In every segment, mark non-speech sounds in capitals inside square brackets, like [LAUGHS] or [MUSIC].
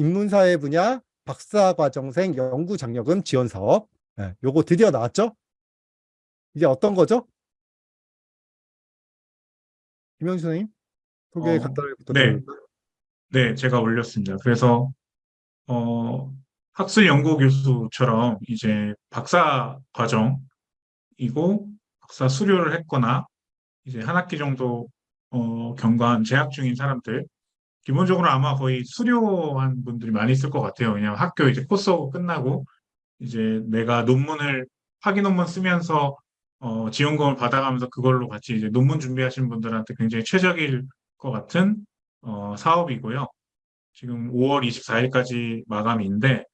인문사회 분야 박사과정생 연구장려금 지원사업. 네, 요거 드디어 나왔죠? 이게 어떤 거죠? 김영수 선생님 소개 어, 간단하게 네, 부탁드립니다. 네, 제가 올렸습니다. 그래서 어, 학술 연구 교수처럼 이제 박사 과정이고 박사 수료를 했거나 이제 한 학기 정도 어, 경과한 재학 중인 사람들 기본적으로 아마 거의 수료한 분들이 많이 있을 것 같아요. 그냥 학교 이제 코스가 끝나고 이제 내가 논문을 학위 논문 쓰면서 어, 지원금을 받아가면서 그걸로 같이 이제 논문 준비하시는 분들한테 굉장히 최적일 것 같은 어, 사업이고요. 지금 5월 24일까지 마감인데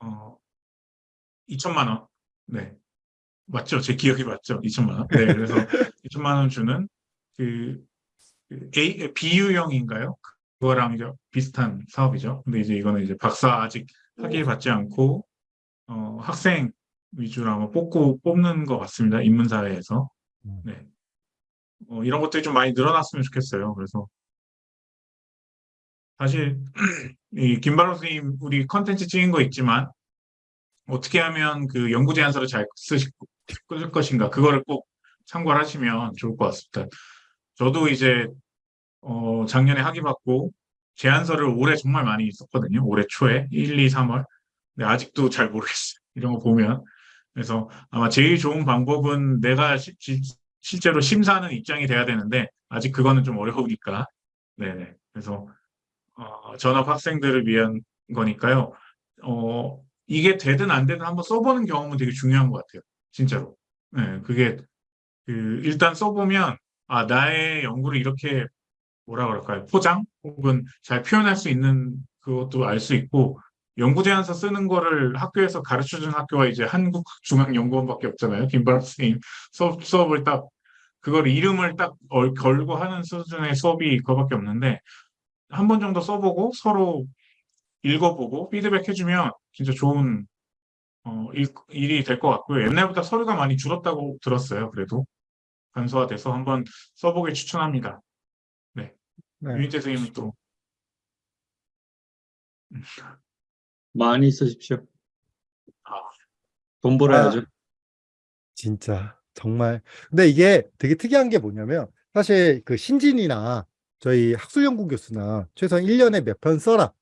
어, 2천만 원. 네. 맞죠? 제 기억이 맞죠? 2천만 원. 네. 그래서 [LAUGHS] 2천만 원 주는 그, 그 A, BU형인가요? 그거랑 이제 비슷한 사업이죠. 근데 이제 이거는 이제 박사 아직 학위 받지 않고 어, 학생 위주로 아마 뽑고 뽑는 것 같습니다. 인문사회에서. 음. 네. 어, 이런 것들이 좀 많이 늘어났으면 좋겠어요. 그래서 사실 [CLEARS THROAT] 이 김바로 선생님 우리 컨텐츠 찍은 거 있지만 어떻게 하면 그 연구 제안서를 잘 쓰실 쓸 것인가 그거를 꼭 참고를 하시면 좋을 것 같습니다. 저도 이제 어, 작년에 학위 받고 제안서를 올해 정말 많이 썼거든요. 올해 초에 1, 2, 3월. 근데 아직도 잘 모르겠어요. 이런 거 보면. 그래서 아마 제일 좋은 방법은 내가 시- 시- 실제로 심사하는 입장이 돼야 되는데 아직 그거는 좀 어려우니까. 네네. 그래서 어, 전업 학생들을 위한 거니까요. 어, 이게 되든 안 되든 한번 써보는 경험은 되게 중요한 것 같아요. 진짜로. 네, 그게 그 일단 써보면 아 나의 연구를 이렇게 뭐라 그럴까요? 포장 혹은 잘 표현할 수 있는 그것도 알 수 있고 연구 제안서 쓰는 거를 학교에서 가르쳐 주는 학교가 이제 한국중앙연구원밖에 없잖아요. 김바람 선생님 수업, 수업을 딱 그걸 이름을 딱 얼- 걸고 하는 수준의 수업이 그거밖에 없는데 한 번 정도 써보고 서로 읽어보고 피드백 해주면 진짜 좋은 어, 일, 일이 될 것 같고요. 옛날보다 서류가 많이 줄었다고 들었어요. 그래도 간소화돼서 한번 써보길 추천합니다. 네. 유인재 선생님은 또 많이 쓰십시오. 아. 돈 벌어야죠. 진짜 정말 근데 이게 되게 특이한 게 뭐냐면 사실 그 신진이나 저희 학술연구 교수나 최소한 1년에 몇 편 써라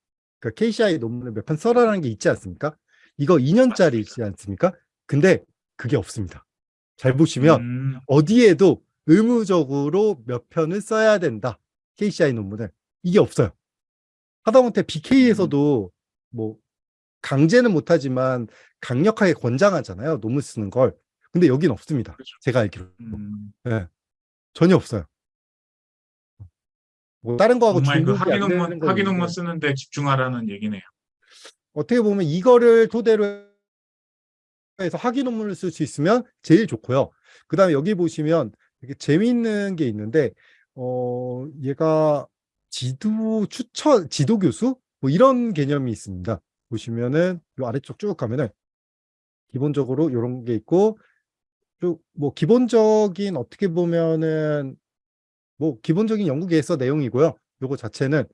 그 KCI 논문을 몇 편 써라라는 게 있지 않습니까? 이거 2년짜리 있지 않습니까? 근데 그게 없습니다. 잘 보시면 음, 어디에도 의무적으로 몇 편을 써야 된다. KCI 논문을. 이게 없어요. 하다못해 BK에서도 뭐 강제는 못하지만 강력하게 권장하잖아요. 논문 쓰는 걸. 근데 여긴 없습니다. 그렇죠. 제가 알기로. 음, 예. 전혀 없어요. 뭐 다른 거하고 정말 그 중복이 학위 안 되는 논문 건 학위 논문 있는데 쓰는데 집중하라는 얘기네요. 어떻게 보면 이거를 토대로 해서 학위 논문을 쓸 수 있으면 제일 좋고요. 그 다음에 여기 보시면 되게 재미있는 게 있는데, 어, 얘가 지도 추천, 지도 교수? 뭐 이런 개념이 있습니다. 보시면은 요 아래쪽 쭉 가면은 기본적으로 이런 게 있고, 쭉 뭐 기본적인 어떻게 보면은 뭐 기본적인 연구 계획서 내용이고요. 요거 자체는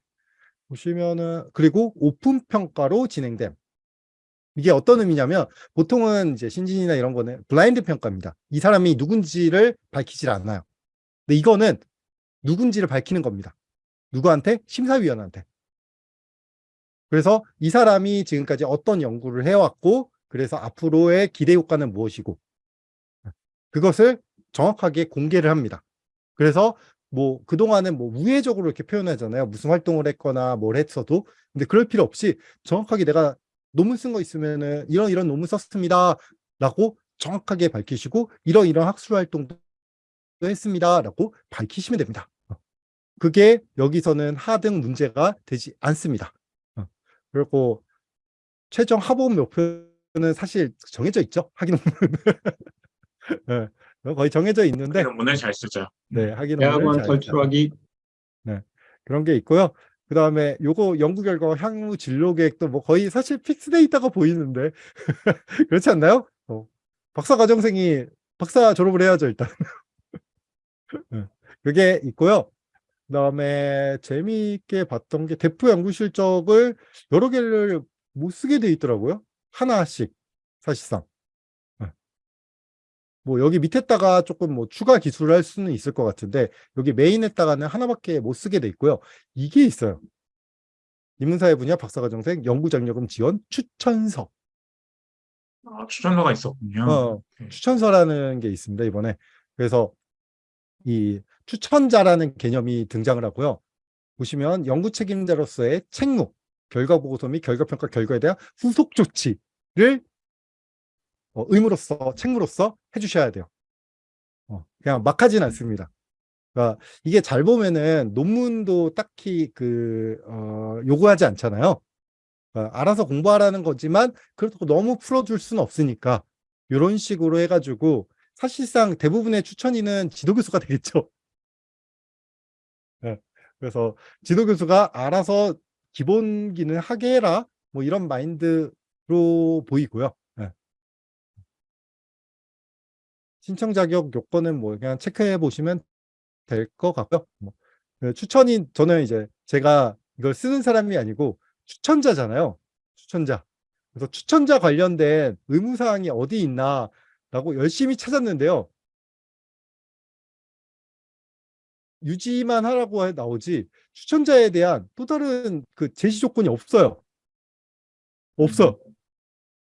보시면은 그리고 오픈 평가로 진행됨. 이게 어떤 의미냐면 보통은 이제 신진이나 이런 거는 블라인드 평가입니다. 이 사람이 누군지를 밝히질 않아요. 근데 이거는 누군지를 밝히는 겁니다. 누구한테? 심사위원한테. 그래서 이 사람이 지금까지 어떤 연구를 해왔고 그래서 앞으로의 기대 효과는 무엇이고 그것을 정확하게 공개를 합니다. 그래서 뭐 그동안은 뭐 우회적으로 이렇게 표현하잖아요. 무슨 활동을 했거나 뭘 했어도. 근데 그럴 필요 없이 정확하게 내가 논문 쓴 거 있으면은 이런 이런 논문 썼습니다. 라고 정확하게 밝히시고 이런 이런 학술 활동도 했습니다. 라고 밝히시면 됩니다. 어. 그게 여기서는 하등 문제가 되지 않습니다. 어. 그리고 최종 합업 목표는 사실 정해져 있죠. 학위 논문은. [LAUGHS] 예, 거의 정해져 있는데 논문을 잘 쓰자. 네, 논문을 대학원 잘 탈출하기 그런 게 있고요. 그 다음에 요거 연구 결과 향후 진로 계획도 뭐 거의 사실 픽스돼 있다가 보이는데 [LAUGHS] 그렇지 않나요? 어, 박사 과정생이 박사 졸업을 해야죠 일단. 네, 그게 있고요. 그 다음에 재미있게 봤던 게 대표 연구 실적을 여러 개를 못 쓰게 돼 있더라고요. 하나씩 사실상. 네. 뭐 여기 밑에다가 조금 뭐 추가 기술을 할 수는 있을 것 같은데 여기 메인에다가는 하나밖에 못 쓰게 돼 있고요. 이게 있어요. 인문사회 분야 박사과정생 연구장려금 지원 추천서. 아, 추천서가 있었군요. 어, 오케이. 추천서라는 게 있습니다, 이번에. 그래서 이 추천자라는 개념이 등장을 하고요. 보시면 연구 책임자로서의 책무, 결과 보고서 및 결과 평가 결과에 대한 후속 조치를 어, 의무로서 책무로서 해주셔야 돼요. 어, 그냥 막 하진 않습니다. 그러니까 이게 잘 보면은 논문도 딱히 그 어, 요구하지 않잖아요. 그러니까 알아서 공부하라는 거지만 그렇다고 너무 풀어줄 수는 없으니까 이런 식으로 해가지고 사실상 대부분의 추천인은 지도교수가 되겠죠. 네, 그래서 지도교수가 알아서 기본기는 하게 해라 뭐 이런 마인드로 보이고요. 네. 신청 자격 요건은 뭐 그냥 체크해 보시면 될 것 같고요. 뭐, 그 추천인 저는 이제 제가 이걸 쓰는 사람이 아니고 추천자잖아요. 추천자. 그래서 추천자 관련된 의무사항이 어디 있나 라고 열심히 찾았는데요. 유지만 하라고 해- 나오지 추천자에 대한 또 다른 그 제시 조건이 없어요. 없어.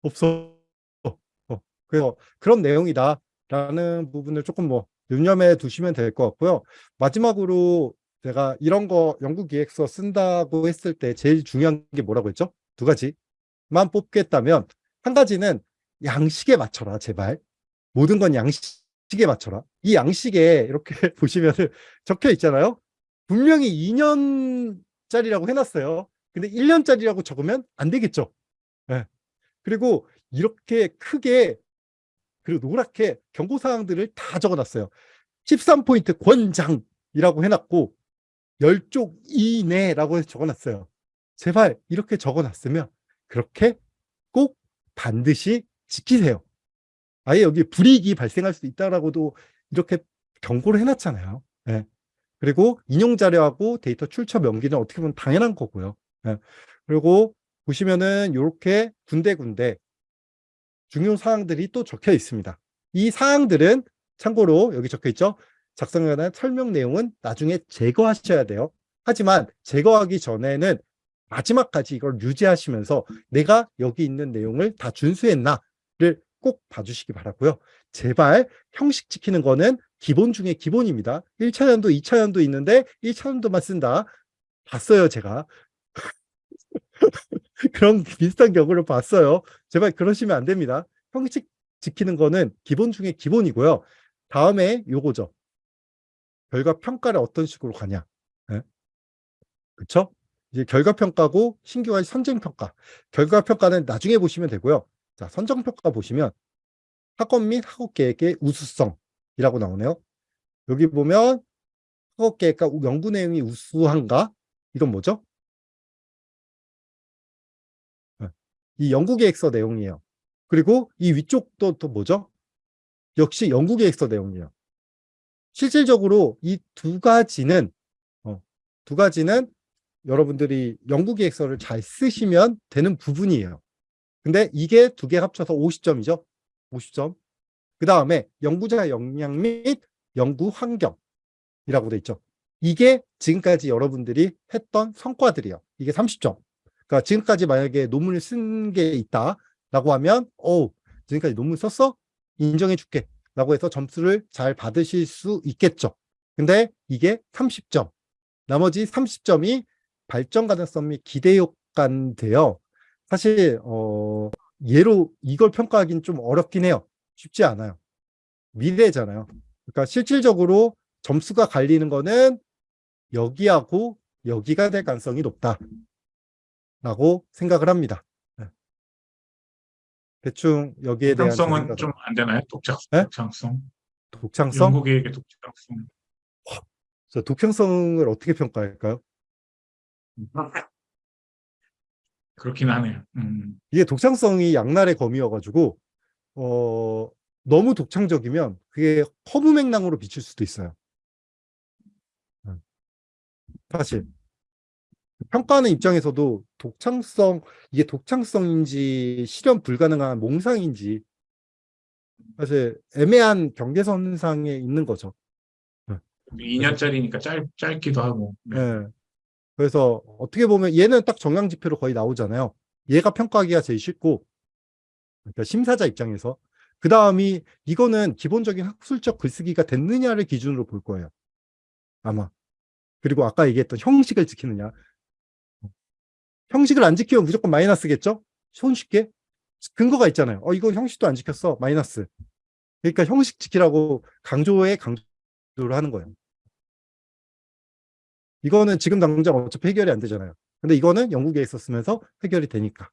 없어. 어. 그래서 그런 내용이다 라는 부분을 조금 뭐 눈여겨 두시면 될 것 같고요. 마지막으로 제가 이런 거 연구 기획서 쓴다고 했을 때 제일 중요한 게 뭐라고 했죠? 두 가지만 뽑겠다면 한 가지는 양식에 맞춰라 제발. 모든 건 양식에 맞춰라. 이 양식에 이렇게 [LAUGHS] 보시면 적혀 있잖아요. 분명히 2년짜리라고 해놨어요. 근데 1년짜리라고 적으면 안 되겠죠. 예. 그리고 이렇게 크게 그리고 노랗게 경고사항들을 다 적어놨어요. 13포인트 권장이라고 해놨고 10쪽 이내라고 적어놨어요. 제발 이렇게 적어놨으면 그렇게 꼭 반드시 지키세요. 아예 여기 불이익이 발생할 수 있다라고도 이렇게 경고를 해놨잖아요. 예. 그리고 인용 자료하고 데이터 출처 명기는 어떻게 보면 당연한 거고요. 예. 그리고 보시면은 이렇게 군데군데 중요 사항들이 또 적혀 있습니다. 이 사항들은 참고로 여기 적혀 있죠. 작성에 관한 설명 내용은 나중에 제거하셔야 돼요. 하지만 제거하기 전에는 마지막까지 이걸 유지하시면서 내가 여기 있는 내용을 다 준수했나를 꼭 봐주시기 바라고요. 제발 형식 지키는 거는 기본 중에 기본입니다. 1차년도, 2차년도 있는데 1차년도만 쓴다. 봤어요, 제가. [LAUGHS] 그런 비슷한 경우를 봤어요. 제발 그러시면 안 됩니다. 형식 지키는 거는 기본 중에 기본이고요. 다음에 요거죠. 결과 평가를 어떤 식으로 가냐. 네? 그쵸? 이제 결과 평가고 신규와의 선정 평가. 결과 평가는 나중에 보시면 되고요. 자, 선정 평가 보시면 학원 및 학업 계획의 우수성이라고 나오네요. 여기 보면 학업 계획과 연구 내용이 우수한가? 이건 뭐죠? 네. 이 연구 계획서 내용이에요. 그리고 이 위쪽도 또 뭐죠? 역시 연구 계획서 내용이에요. 실질적으로 이 두 가지는 어, 두 가지는 여러분들이 연구 계획서를 잘 쓰시면 되는 부분이에요. 근데 이게 두 개 합쳐서 50점이죠. 50점. 그 다음에 연구자 역량 및 연구 환경이라고 돼 있죠. 이게 지금까지 여러분들이 했던 성과들이에요. 이게 30점. 그러니까 지금까지 만약에 논문을 쓴 게 있다라고 하면 오 지금까지 논문 썼어? 인정해 줄게. 라고 해서 점수를 잘 받으실 수 있겠죠. 근데 이게 30점. 나머지 30점이 발전 가능성 및 기대 효과인데요. 사실 어, 예로 이걸 평가하기는 좀 어렵긴 해요. 쉽지 않아요. 미래잖아요. 그러니까 실질적으로 점수가 갈리는 거는 여기하고 여기가 될 가능성이 높다. 라고 생각을 합니다. 네. 대충 여기에 대한 독창성은 좀 안 되나요? 독창, 네? 독창성. 독창성? 연구 계획의 독창성. 저 독창성을 어떻게 평가할까요? 그렇긴 하네요. 음. 이게 독창성이 양날의 검이어가지고 어, 너무 독창적이면 그게 허무 맹랑으로 비칠 수도 있어요. 음. 사실 평가하는 입장에서도 독창성 이게 독창성인지 실현 불가능한 몽상인지 사실 애매한 경계선상에 있는 거죠. 2년짜리니까 짧, 짧기도 하고. 네. 예. 그래서 어떻게 보면 얘는 딱 정량 지표로 거의 나오잖아요. 얘가 평가하기가 제일 쉽고 그러니까 심사자 입장에서 그 다음이 이거는 기본적인 학술적 글쓰기가 됐느냐를 기준으로 볼 거예요. 아마. 그리고 아까 얘기했던 형식을 지키느냐. 형식을 안 지키면 무조건 마이너스겠죠? 손쉽게. 근거가 있잖아요. 어, 이건 형식도 안 지켰어. 마이너스. 그러니까 형식 지키라고 강조에 강조를 하는 거예요. 이거는 지금 당장 어차피 해결이 안 되잖아요. 근데 이거는 영국에 있었으면서 해결이 되니까.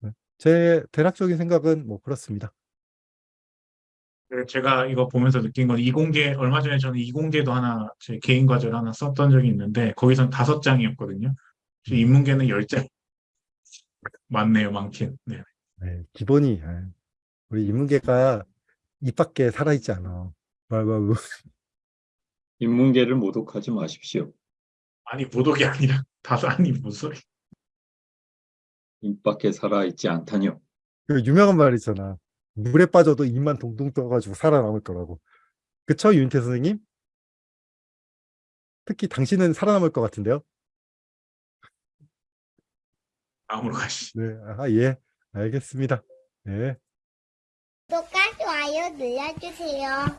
네. 제 대략적인 생각은 뭐 그렇습니다. 그래서 제가 이거 보면서 느낀 건 이공계, 얼마 전에 저는 이공계도 하나, 제 개인 과제를 하나 썼던 적이 있는데, 거기선 다섯 장이었거든요. 인문계는 열 장. [LAUGHS] 많네요, 많긴. 네. 네, 기본이 아, 우리 인문계가 입 밖에 살아있지 않아. 뭐. 인문계를 모독하지 마십시오. 아니, 모독이 아니라, [LAUGHS] 아니, 무슨 소리. 입 밖에 살아있지 않다뇨. 그 유명한 말 있잖아. 물에 빠져도 입만 동동 떠가지고 살아남을 거라고. 그쵸, 윤태 선생님? 특히 당신은 살아남을 것 같은데요? 다음으로 가시죠. 네, 아, 예, 알겠습니다. 네. 구독과 좋아요 눌러주세요.